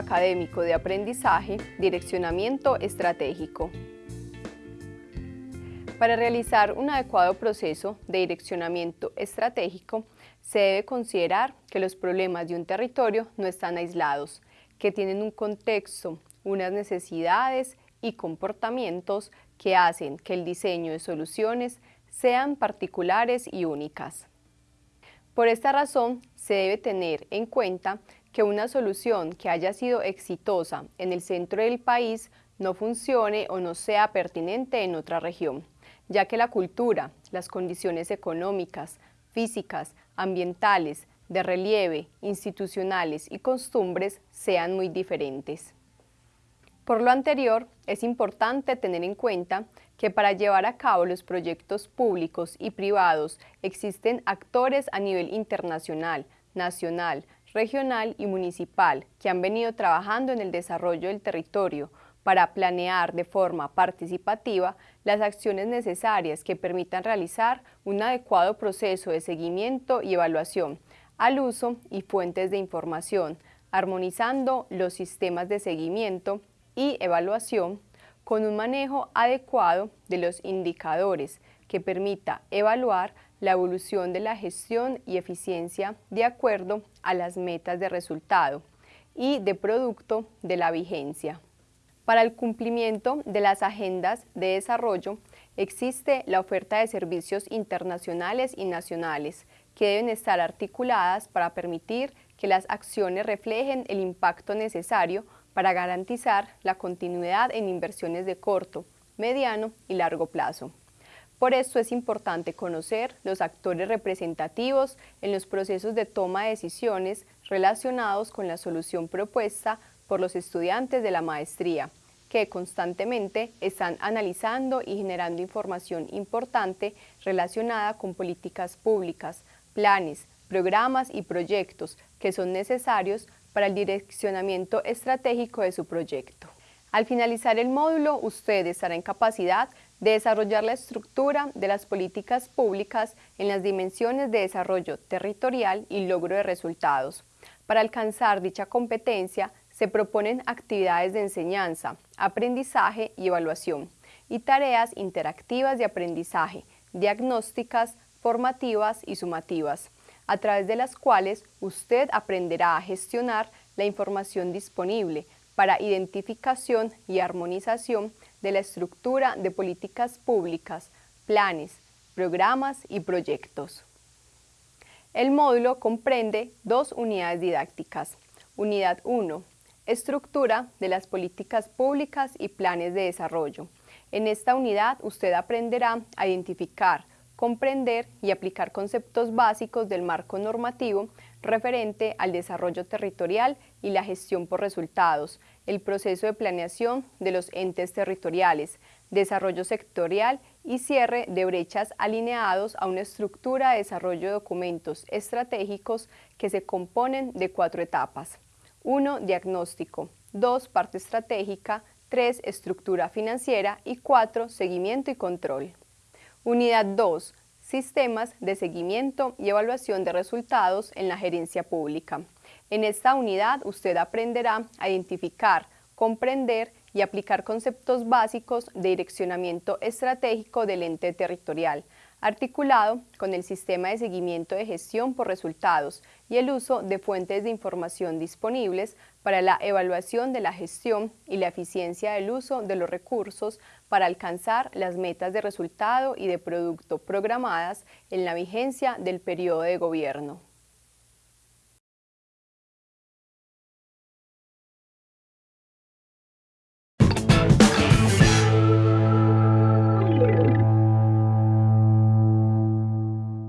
Académico de Aprendizaje, Direccionamiento Estratégico. Para realizar un adecuado proceso de direccionamiento estratégico, se debe considerar que los problemas de un territorio no están aislados, que tienen un contexto, unas necesidades y comportamientos que hacen que el diseño de soluciones sean particulares y únicas. Por esta razón, se debe tener en cuenta que una solución que haya sido exitosa en el centro del país no funcione o no sea pertinente en otra región, ya que la cultura, las condiciones económicas, físicas, ambientales, de relieve, institucionales y costumbres sean muy diferentes. Por lo anterior, es importante tener en cuenta que para llevar a cabo los proyectos públicos y privados existen actores a nivel internacional, nacional, regional y municipal que han venido trabajando en el desarrollo del territorio para planear de forma participativa las acciones necesarias que permitan realizar un adecuado proceso de seguimiento y evaluación al uso y fuentes de información, armonizando los sistemas de seguimiento y evaluación con un manejo adecuado de los indicadores que permita evaluar la evolución de la gestión y eficiencia de acuerdo a las metas de resultado y de producto de la vigencia. Para el cumplimiento de las agendas de desarrollo existe la oferta de servicios internacionales y nacionales que deben estar articuladas para permitir que las acciones reflejen el impacto necesario para garantizar la continuidad en inversiones de corto, mediano y largo plazo. Por esto es importante conocer los actores representativos en los procesos de toma de decisiones relacionados con la solución propuesta por los estudiantes de la maestría, que constantemente están analizando y generando información importante relacionada con políticas públicas, planes, programas y proyectos que son necesarios para el direccionamiento estratégico de su proyecto. Al finalizar el módulo, usted estará en capacidad desarrollar la estructura de las políticas públicas en las dimensiones de desarrollo territorial y logro de resultados. Para alcanzar dicha competencia, se proponen actividades de enseñanza, aprendizaje y evaluación, y tareas interactivas de aprendizaje, diagnósticas, formativas y sumativas, a través de las cuales usted aprenderá a gestionar la información disponible para identificación y armonización de la estructura de políticas públicas, planes, programas y proyectos. El módulo comprende dos unidades didácticas. Unidad 1. Estructura de las políticas públicas y planes de desarrollo. En esta unidad usted aprenderá a identificar, comprender y aplicar conceptos básicos del marco normativo referente al desarrollo territorial y la gestión por resultados, el proceso de planeación de los entes territoriales, desarrollo sectorial y cierre de brechas alineados a una estructura de desarrollo de documentos estratégicos que se componen de cuatro etapas. 1. Diagnóstico. 2. Parte estratégica. 3. Estructura financiera. Y 4. Seguimiento y control. Unidad 2. Sistemas de seguimiento y evaluación de resultados en la gerencia pública. En esta unidad usted aprenderá a identificar, comprender y aplicar conceptos básicos de direccionamiento estratégico del ente territorial, articulado con el sistema de seguimiento de gestión por resultados y el uso de fuentes de información disponibles para la evaluación de la gestión y la eficiencia del uso de los recursos para alcanzar las metas de resultado y de producto programadas en la vigencia del periodo de gobierno.